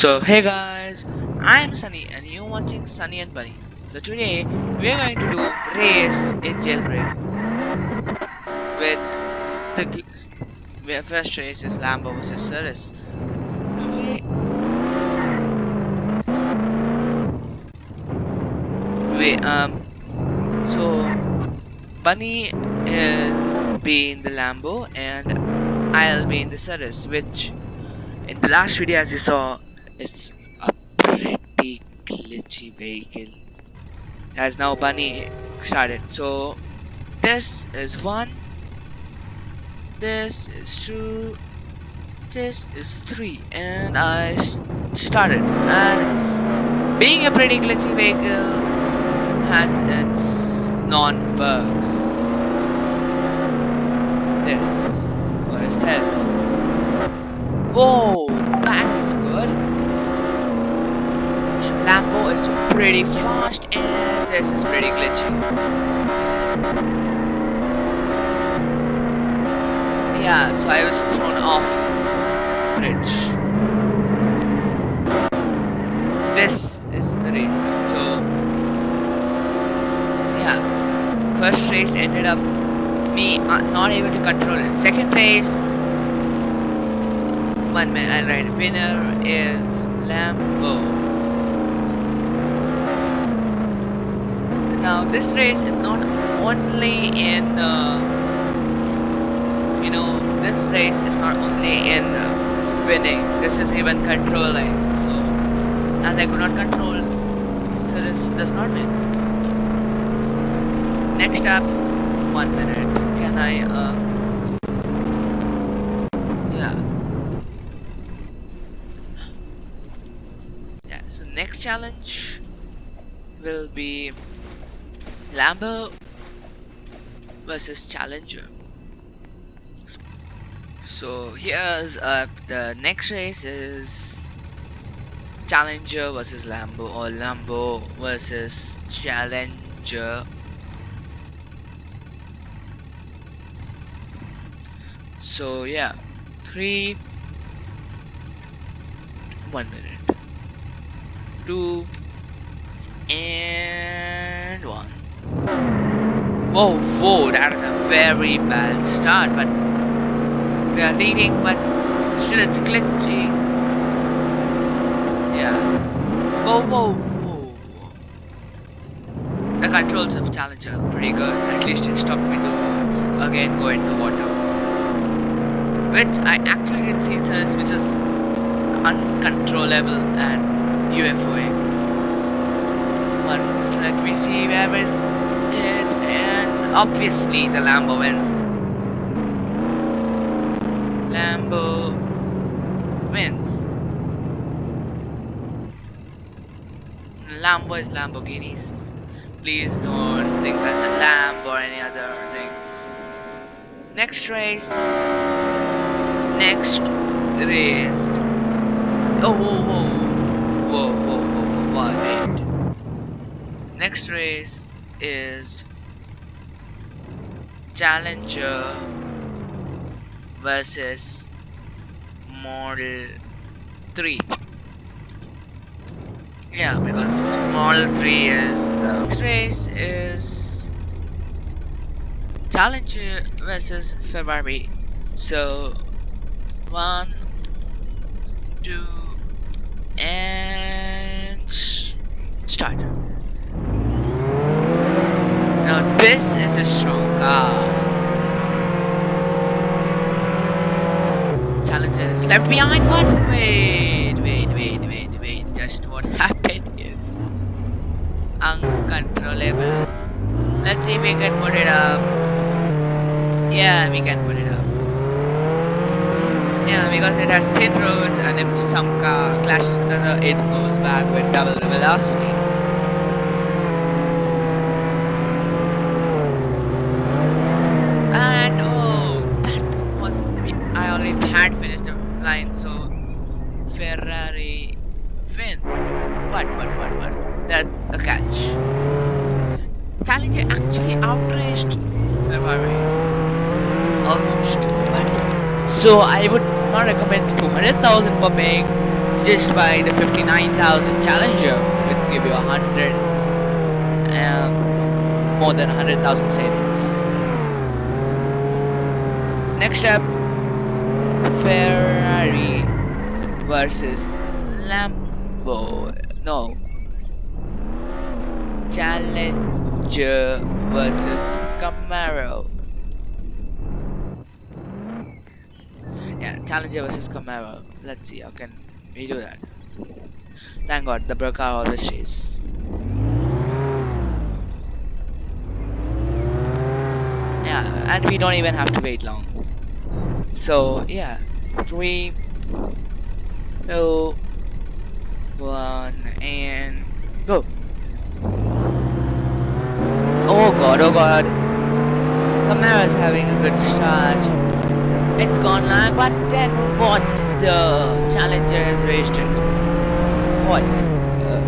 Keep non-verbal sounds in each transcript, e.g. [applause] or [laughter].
So hey guys, I'm Sunny and you're watching Sunny and Bunny. So today we're going to do race in jailbreak with the gl- first race is Lambo versus Cirrus. We, um so Bunny is being the Lambo and I'll be in the Cirrus which in the last video as you saw it's a pretty glitchy vehicle. As now bunny started. So this is one this is two this is three and I started. And being a pretty glitchy vehicle has its non-bugs this for itself whoa that is good Lambo is pretty fast and this is pretty glitchy. Yeah, so I was thrown off bridge. This is the race. So yeah, first race ended up me uh, not able to control it. Second race, one man ride. Winner is Lambo. Now this race is not only in uh, you know this race is not only in uh, winning. This is even controlling. So as I could not control Cirrus does not win next up one minute. Can I uh, yeah. Yeah so next challenge will be Lambo versus Challenger. So here's uh, the next race is Challenger versus Lambo or Lambo versus Challenger. So yeah, three, one minute, two, and one. Oh, whoa, whoa, that is a very bad start, but we are leading, but still it's glitchy. Yeah. Whoa, whoa, whoa. The controls of Challenger are pretty good. At least it stopped me to again go into water. Which I actually didn't see Cirrus, which is uncontrollable and UFOing. Once let me see where is it and obviously the Lambo wins. Lambo wins. Lambo is Lamborghinis. Please don't think that's a Lamb or any other things. Next race. Next race. Oh, whoa, whoa, whoa, whoa, whoa, whoa, wait. Next race is Challenger versus Model 3. Yeah, because Model 3 is uh, next race is Challenger versus Ferrari. So one, two, and start. Now this is a strong car. Challenger is left behind. What? Wait, wait, wait, wait, wait. Just what [laughs] happened is uncontrollable. Let's see if we can put it up. Yeah, we can put it up. Yeah, because it has thin roads and if some car clashes with another, it goes back with double the velocity. And oh, that was I already had finished the line, so Ferrari wins. What? What? What? What? That's a catch. Challenger almost, so I would not recommend 200,000 for paying just by the 59,000 Challenger will give you a hundred um, more than 100,000 savings. Next up, Ferrari versus Lambo. No, Challenger versus Camaro. Yeah, Challenger versus Camaro. Let's see, how can we do that? Thank God, the broker always says. Yeah, and we don't even have to wait long. So, yeah, three, two, one, and go. Oh. Camaro's having a good start. It's gone lag, but then what? The challenger has raised it. What? Uh,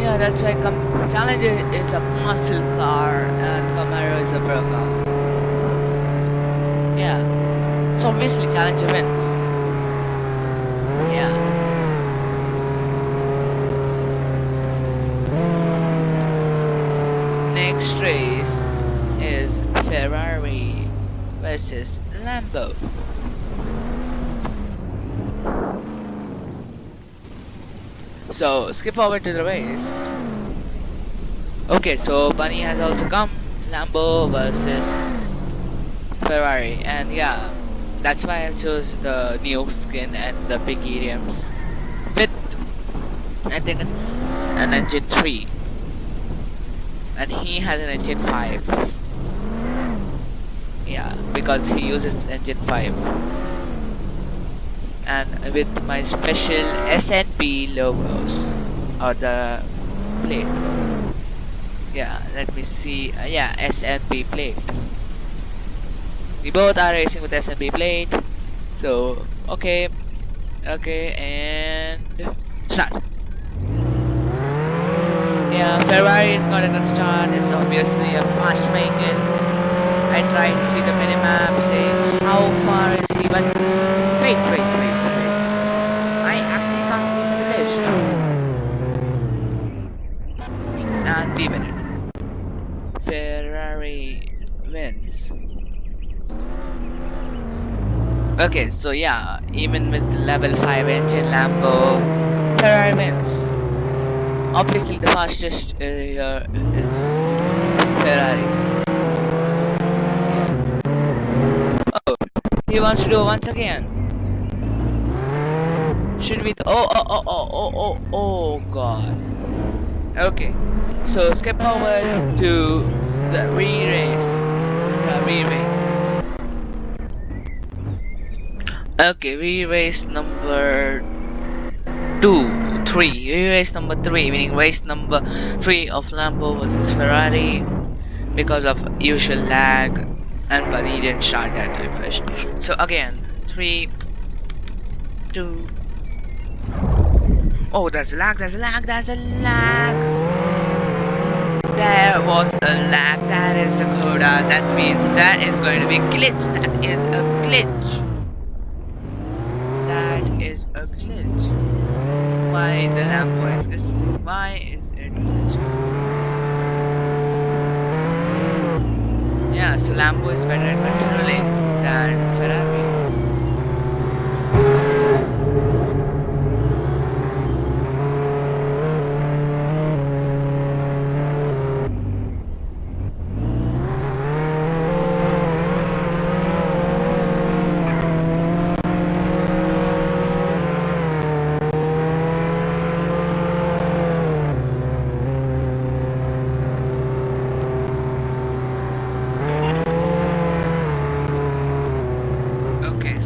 yeah, that's why Com Challenger is a muscle car and Camaro is a bro car. Yeah. So obviously Challenger wins. Yeah. Next race is Ferrari versus Lambo. So skip over to the race. Okay, so Bunny has also come. Lambo versus Ferrari, and yeah, that's why I chose the new skin and the big rims with I think it's an engine 3 and he has an engine 5 yeah because he uses engine 5 and with my special SNP logos or the plate. Yeah let me see. Uh, yeah SNP plate. We both are racing with SNP plate. So okay. Okay and start yeah, Ferrari is not a good start. It's obviously a fast vehicle. I try to see the minimap, say how far is he, but wait, wait, wait, wait. I actually can't see the list. And D minute. Ferrari wins. Okay, so yeah, even with level 5 engine Lambo, Ferrari wins. Obviously, the fastest uh, is Ferrari. Yeah. Oh, he wants to do it once again. Should we? Oh, oh, oh, oh, oh, oh, oh, God. Okay, so skip forward to the re-race. The re-race. Okay, re-race number two three. Race number three, meaning race number three of Lambo versus Ferrari because of usual lag and but he didn't start that time first. So again, three, two. Oh, there's a lag, there's a lag, there's a lag. There was a lag, that is the coda, that means that is going to be glitch, that is a glitch. That is a glitch. Why the lamp is listening? Why is it glitching? Yeah, so Lambo is better at controlling than Ferrari.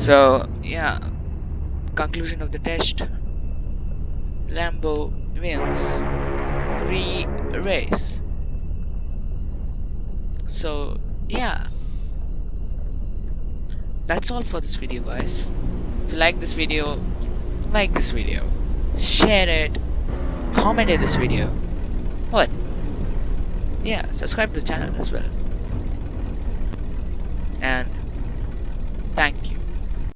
So yeah, conclusion of the test. Lambo wins re-race. So yeah, that's all for this video guys. If you like this video, like this video, share it, comment in this video. What? Yeah, subscribe to the channel as well. And